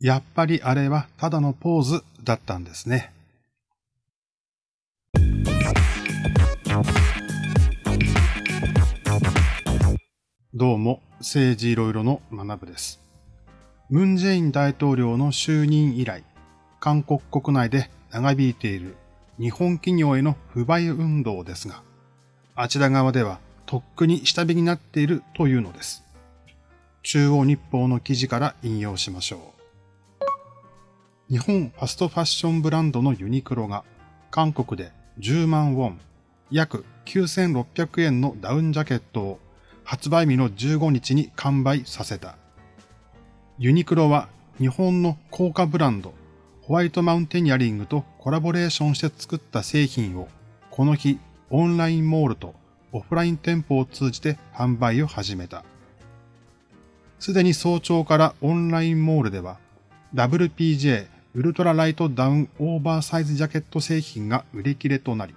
やっぱりあれはただのポーズだったんですね。どうも、政治いろいろの学部です。ムン・ジェイン大統領の就任以来、韓国国内で長引いている日本企業への不買運動ですが、あちら側ではとっくに下火になっているというのです。中央日報の記事から引用しましょう。日本ファストファッションブランドのユニクロが韓国で10万ウォン、約9600円のダウンジャケットを発売日の15日に完売させた。ユニクロは日本の高価ブランドホワイトマウンテニアリングとコラボレーションして作った製品をこの日オンラインモールとオフライン店舗を通じて販売を始めた。すでに早朝からオンラインモールでは WPJ ウルトラライトダウンオーバーサイズジャケット製品が売り切れとなり、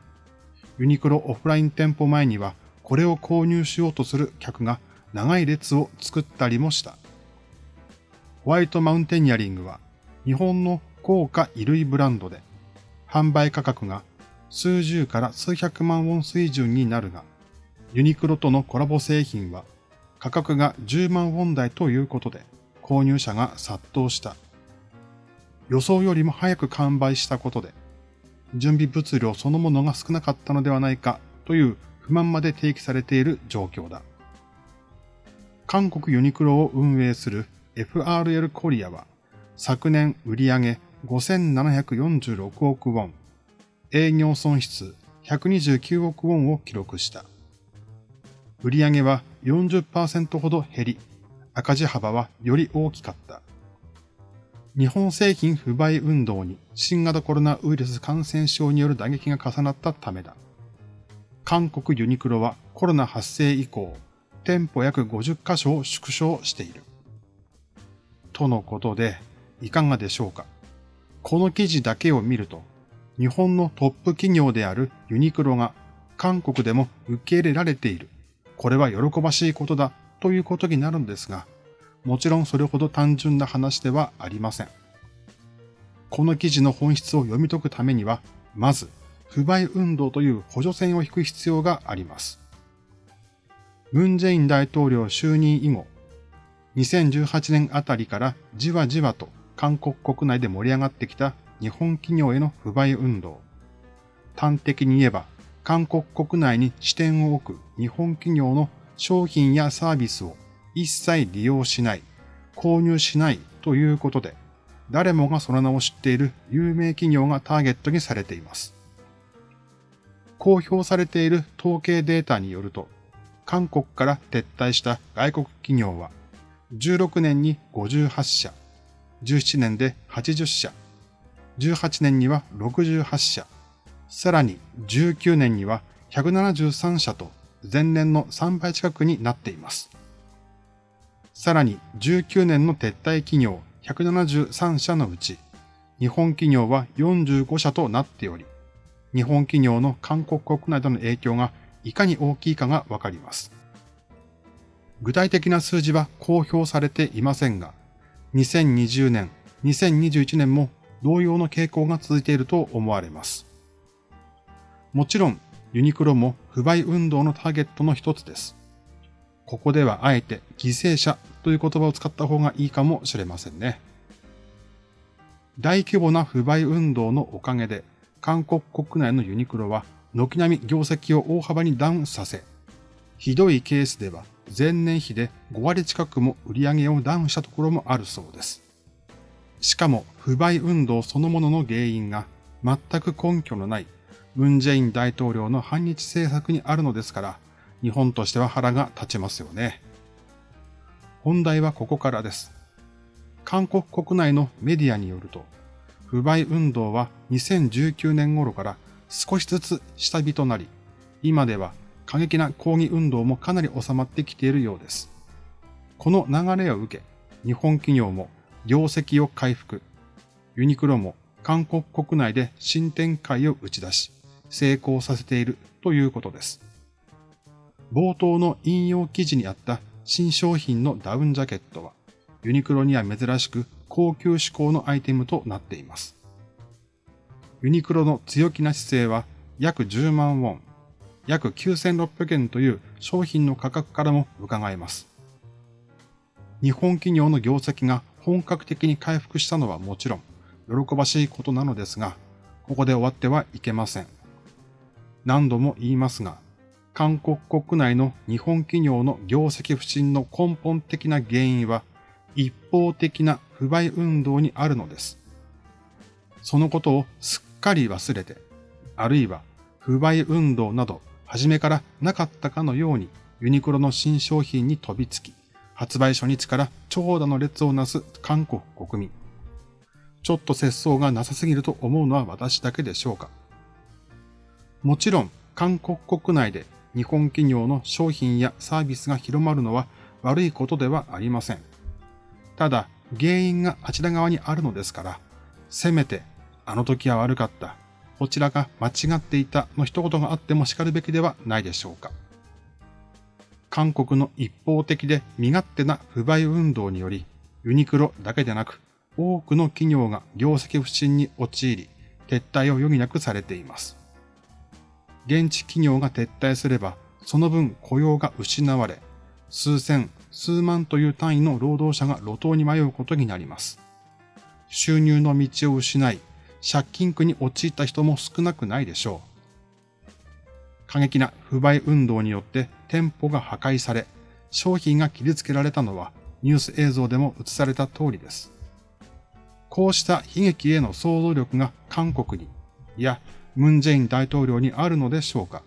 ユニクロオフライン店舗前にはこれを購入しようとする客が長い列を作ったりもした。ホワイトマウンテニアリングは日本の高価衣類ブランドで販売価格が数十から数百万ウォン水準になるが、ユニクロとのコラボ製品は価格が10万ウォン台ということで購入者が殺到した。予想よりも早く完売したことで、準備物量そのものが少なかったのではないかという不満まで提起されている状況だ。韓国ユニクロを運営する FRL コリアは昨年売上5746億ウォン、営業損失129億ウォンを記録した。売上は40%ほど減り、赤字幅はより大きかった。日本製品不買運動に新型コロナウイルス感染症による打撃が重なったためだ。韓国ユニクロはコロナ発生以降、店舗約50カ所を縮小している。とのことで、いかがでしょうかこの記事だけを見ると、日本のトップ企業であるユニクロが韓国でも受け入れられている。これは喜ばしいことだということになるんですが、もちろんそれほど単純な話ではありません。この記事の本質を読み解くためには、まず不買運動という補助線を引く必要があります。ムン・ジェイン大統領就任以後、2018年あたりからじわじわと韓国国内で盛り上がってきた日本企業への不買運動。端的に言えば、韓国国内に支店を置く日本企業の商品やサービスを一切利用しない、購入しないということで、誰もがその名を知っている有名企業がターゲットにされています。公表されている統計データによると、韓国から撤退した外国企業は、16年に58社、17年で80社、18年には68社、さらに19年には173社と前年の3倍近くになっています。さらに19年の撤退企業173社のうち、日本企業は45社となっており、日本企業の韓国国内での影響がいかに大きいかがわかります。具体的な数字は公表されていませんが、2020年、2021年も同様の傾向が続いていると思われます。もちろん、ユニクロも不買運動のターゲットの一つです。ここではあえて犠牲者という言葉を使った方がいいかもしれませんね。大規模な不買運動のおかげで、韓国国内のユニクロは軒並み業績を大幅にダウンさせ、ひどいケースでは前年比で5割近くも売り上げをダウンしたところもあるそうです。しかも不買運動そのものの原因が全く根拠のないムン・ジェイン大統領の反日政策にあるのですから、日本としては腹が立ちますよね。本題はここからです。韓国国内のメディアによると、不買運動は2019年頃から少しずつ下火となり、今では過激な抗議運動もかなり収まってきているようです。この流れを受け、日本企業も業績を回復、ユニクロも韓国国内で新展開を打ち出し、成功させているということです。冒頭の引用記事にあった新商品のダウンジャケットは、ユニクロには珍しく高級志向のアイテムとなっています。ユニクロの強気な姿勢は約10万ウォン、約9600円という商品の価格からも伺えます。日本企業の業績が本格的に回復したのはもちろん、喜ばしいことなのですが、ここで終わってはいけません。何度も言いますが、韓国国内の日本企業の業績不振の根本的な原因は、一方的な不買運動にあるのです。そのことをすっかり忘れて、あるいは不買運動など初めからなかったかのようにユニクロの新商品に飛びつき、発売初日から長蛇の列をなす韓国国民。ちょっと節操がなさすぎると思うのは私だけでしょうか。もちろん、韓国国内で日本企業の商品やサービスが広まるのは悪いことではありません。ただ、原因があちら側にあるのですから、せめて、あの時は悪かった、こちらが間違っていたの一言があっても叱るべきではないでしょうか。韓国の一方的で身勝手な不買運動により、ユニクロだけでなく、多くの企業が業績不振に陥り、撤退を余儀なくされています。現地企業が撤退すれば、その分雇用が失われ、数千、数万という単位の労働者が路頭に迷うことになります。収入の道を失い、借金苦に陥った人も少なくないでしょう。過激な不買運動によって店舗が破壊され、商品が切りつけられたのはニュース映像でも映された通りです。こうした悲劇への想像力が韓国に、いや、ムンジェイン大統領にあるのでしょうか。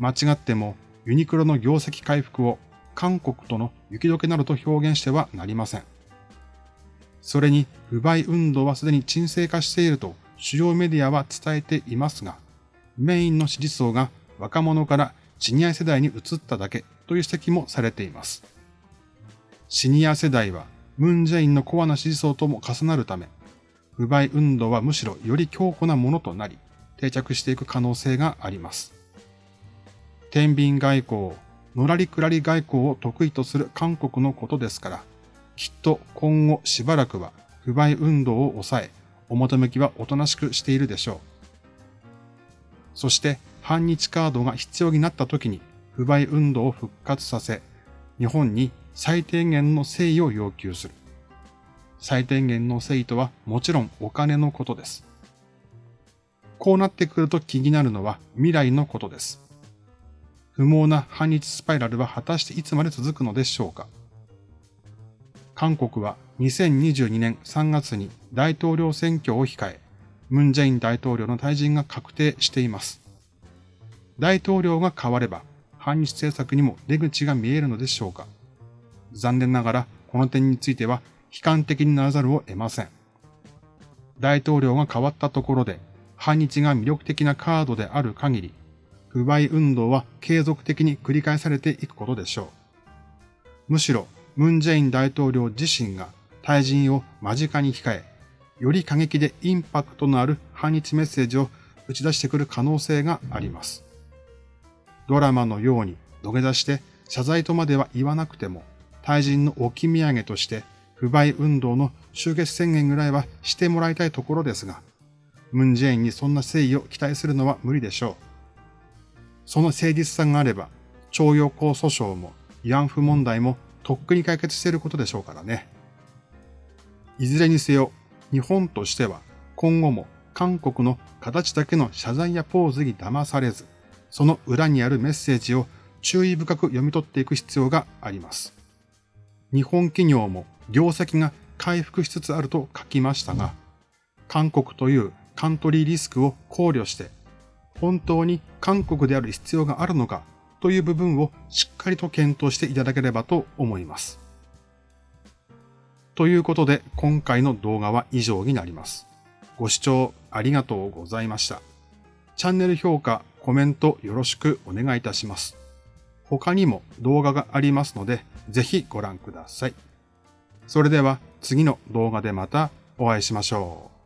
間違ってもユニクロの業績回復を韓国との雪解けなどと表現してはなりません。それに不買運動はすでに沈静化していると主要メディアは伝えていますが、メインの支持層が若者からシニア世代に移っただけという指摘もされています。シニア世代はムンジェインのコアな支持層とも重なるため、不買運動はむしろより強固なものとなり、定着していく可能性があります。天秤外交、のらりくらり外交を得意とする韓国のことですから、きっと今後しばらくは不買運動を抑え、表向きはおとなしくしているでしょう。そして反日カードが必要になった時に不買運動を復活させ、日本に最低限の誠意を要求する。最低限の誠意とはもちろんお金のことです。こうなってくると気になるのは未来のことです。不毛な反日スパイラルは果たしていつまで続くのでしょうか韓国は2022年3月に大統領選挙を控え、ムンジェイン大統領の退陣が確定しています。大統領が変われば、反日政策にも出口が見えるのでしょうか残念ながら、この点については悲観的にならざるを得ません。大統領が変わったところで、反日が魅力的なカードである限り、不買運動は継続的に繰り返されていくことでしょう。むしろ、ムンジェイン大統領自身が退陣を間近に控え、より過激でインパクトのある反日メッセージを打ち出してくる可能性があります。ドラマのように土下座して謝罪とまでは言わなくても、退陣の置き土産として不買運動の終結宣言ぐらいはしてもらいたいところですが、ムンジェインにそんな誠意を期待するのは無理でしょう。その誠実さがあれば、徴用工訴訟も慰安婦問題もとっくに解決していることでしょうからね。いずれにせよ、日本としては今後も韓国の形だけの謝罪やポーズに騙されず、その裏にあるメッセージを注意深く読み取っていく必要があります。日本企業も業績が回復しつつあると書きましたが、韓国というカントリーリスクを考慮して、本当に韓国である必要があるのかという部分をしっかりと検討していただければと思います。ということで今回の動画は以上になります。ご視聴ありがとうございました。チャンネル評価、コメントよろしくお願いいたします。他にも動画がありますので、ぜひご覧ください。それでは次の動画でまたお会いしましょう。